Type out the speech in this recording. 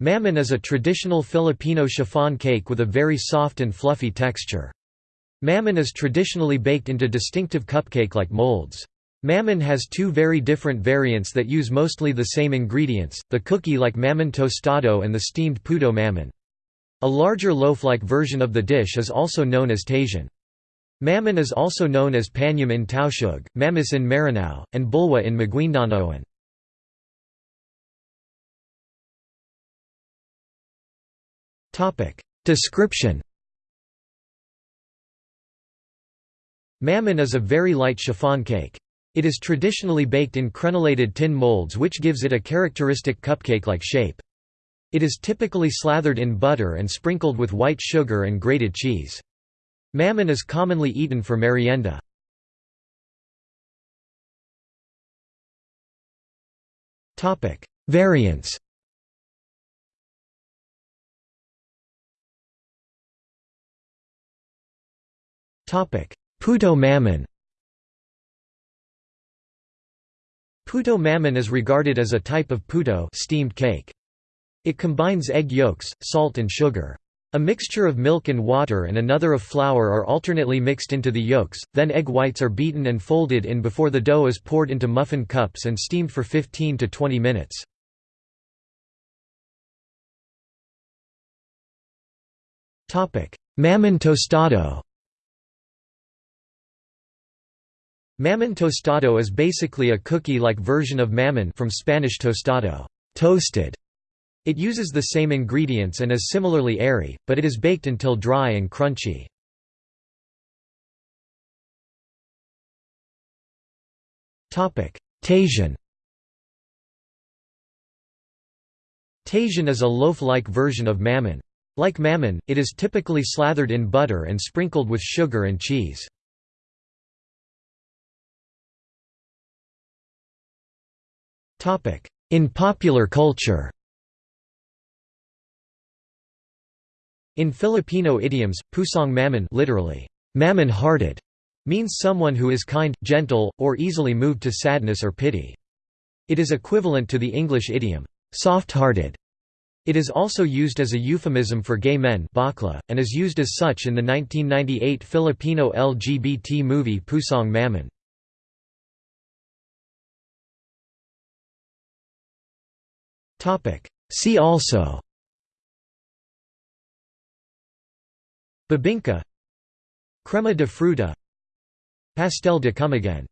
Mammon is a traditional Filipino chiffon cake with a very soft and fluffy texture. Mammon is traditionally baked into distinctive cupcake-like molds. Mammon has two very different variants that use mostly the same ingredients, the cookie-like mammon tostado and the steamed puto mammon. A larger loaf-like version of the dish is also known as taisan. Mammon is also known as panyum in Tausug, mamis in Maranao, and bulwa in Maguindanaoan. Description Mammon is a very light chiffon cake. It is traditionally baked in crenellated tin molds which gives it a characteristic cupcake-like shape. It is typically slathered in butter and sprinkled with white sugar and grated cheese. Mammon is commonly eaten for merienda. Variants Puto mammon Puto mammon is regarded as a type of puto steamed cake. It combines egg yolks, salt and sugar. A mixture of milk and water and another of flour are alternately mixed into the yolks, then egg whites are beaten and folded in before the dough is poured into muffin cups and steamed for 15 to 20 minutes. Mammon tostado Mammon tostado is basically a cookie-like version of mammon from Spanish tostado toasted". It uses the same ingredients and is similarly airy, but it is baked until dry and crunchy. Taisan Taisan is a loaf-like version of mammon. Like mammon, it is typically slathered in butter and sprinkled with sugar and cheese. In popular culture In Filipino idioms, pusong mammon literally, mammon-hearted, means someone who is kind, gentle, or easily moved to sadness or pity. It is equivalent to the English idiom, soft-hearted. It is also used as a euphemism for gay men bakla, and is used as such in the 1998 Filipino LGBT movie Pusong Mammon. See also. Bibingka. Crema de fruta. Pastel de Camiguin